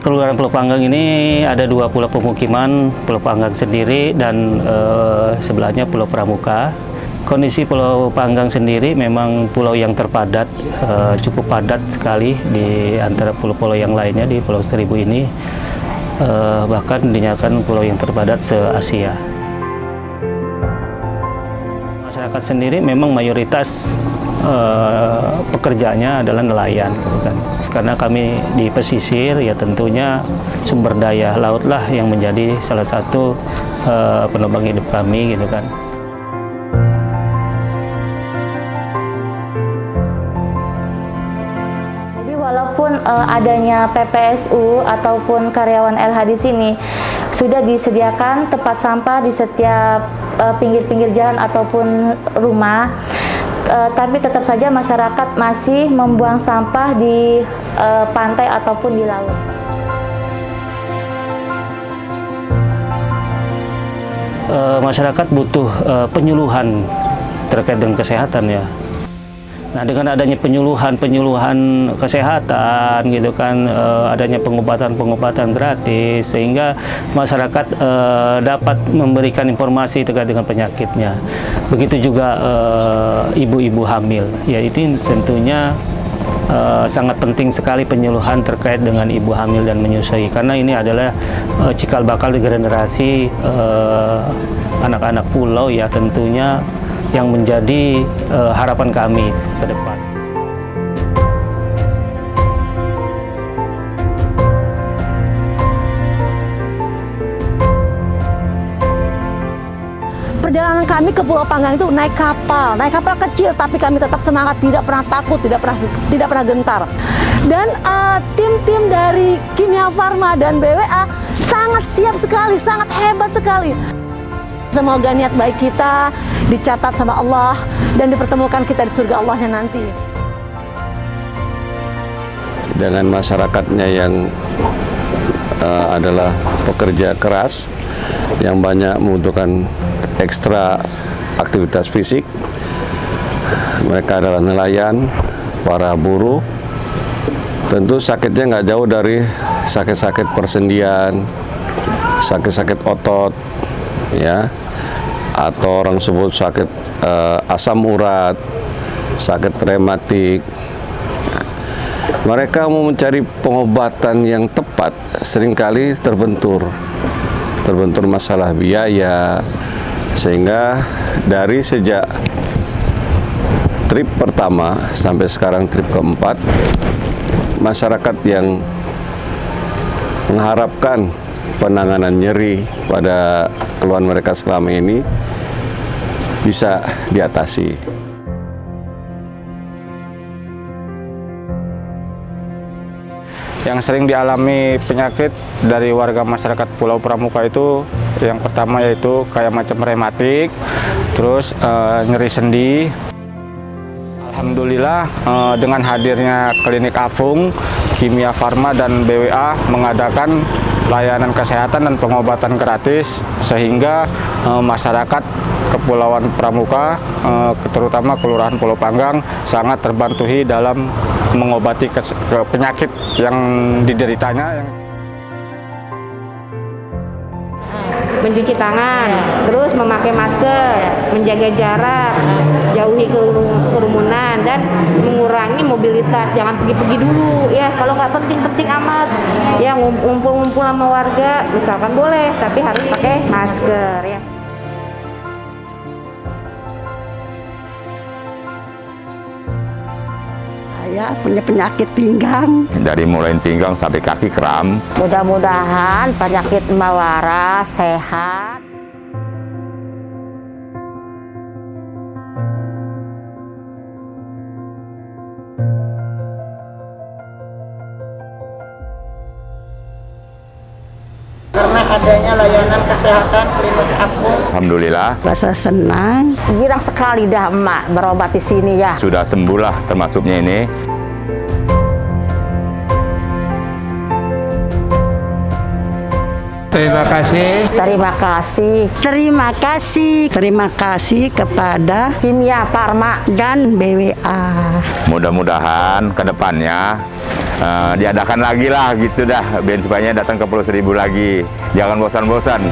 Kelurahan Pulau Panggang ini ada dua pulau pemukiman, Pulau Panggang sendiri dan eh, sebelahnya Pulau Pramuka. Kondisi Pulau Panggang sendiri memang pulau yang terpadat, eh, cukup padat sekali di antara pulau-pulau yang lainnya di Pulau Seribu ini. Eh, bahkan dinyatakan pulau yang terpadat se-Asia. Masyarakat sendiri memang mayoritas eh, pekerjaannya adalah nelayan, gitu kan. Karena kami di pesisir, ya tentunya sumber daya lautlah yang menjadi salah satu eh, penopang hidup kami, gitu kan. Jadi walaupun eh, adanya PPSU ataupun karyawan LH di sini sudah disediakan tempat sampah di setiap eh, pinggir-pinggir jalan ataupun rumah, eh, tapi tetap saja masyarakat masih membuang sampah di eh, pantai ataupun di laut. Masyarakat butuh penyuluhan terkait dengan kesehatan ya. Nah dengan adanya penyuluhan-penyuluhan kesehatan gitu kan, eh, adanya pengobatan-pengobatan gratis sehingga masyarakat eh, dapat memberikan informasi terkait dengan penyakitnya. Begitu juga eh, ibu-ibu hamil, ya itu tentunya eh, sangat penting sekali penyuluhan terkait dengan ibu hamil dan menyusui. Karena ini adalah eh, cikal bakal generasi anak-anak pulau ya tentunya yang menjadi eh, harapan kami ke depan. Perjalanan kami ke Pulau Panggang itu naik kapal, naik kapal kecil, tapi kami tetap semangat, tidak pernah takut, tidak pernah tidak pernah gentar. Dan eh, tim-tim dari Kimia Farma dan BWA sangat siap sekali, sangat hebat sekali. Semoga niat baik kita dicatat sama Allah dan dipertemukan kita di surga Allahnya nanti. dengan masyarakatnya yang eh, adalah pekerja keras yang banyak membutuhkan ekstra aktivitas fisik. Mereka adalah nelayan, para buruh. Tentu sakitnya nggak jauh dari sakit-sakit persendian, sakit-sakit otot, ya, atau orang sebut sakit eh, asam urat, sakit rematik, mereka mau mencari pengobatan yang tepat sering kali terbentur. Terbentur masalah biaya. Sehingga dari sejak trip pertama sampai sekarang trip keempat masyarakat yang mengharapkan penanganan nyeri pada keluhan mereka selama ini bisa diatasi. yang sering dialami penyakit dari warga masyarakat Pulau Pramuka itu yang pertama yaitu kayak macam rematik, terus eh, nyeri sendi. Alhamdulillah eh, dengan hadirnya klinik Afung, Kimia Farma dan BWA mengadakan layanan kesehatan dan pengobatan gratis sehingga eh, masyarakat Kepulauan Pramuka, eh, terutama Kelurahan Pulau Panggang, sangat terbantuhi dalam mengobati penyakit yang dideritanya. Mencuci tangan, terus memakai masker, menjaga jarak, jauhi keru- kerumunan dan mengurangi mobilitas. Jangan pergi-pergi dulu ya. Kalau nggak penting-penting amat, ya ngum- ngumpul-ngumpul sama warga, misalkan boleh, tapi harus pakai masker ya. Saya punya penyakit pinggang. dari mulai pinggang sampai kaki kram. Mudah-mudahan penyakit Mbak Waras sehat. Karena adanya layanan kesehatan klinik apung. Alhamdulillah Rasa senang. Girang sekali dah emak berobat di sini ya. sudah sembuh lah termasuknya ini. Terima kasih. Terima kasih Terima kasih. Terima kasih kepada Kimia Farma dan BWA. Mudah-mudahan ke depannya eh, diadakan lagi lah gitu dah. Biar supaya datang ke Pulau Seribu lagi. Jangan bosan-bosan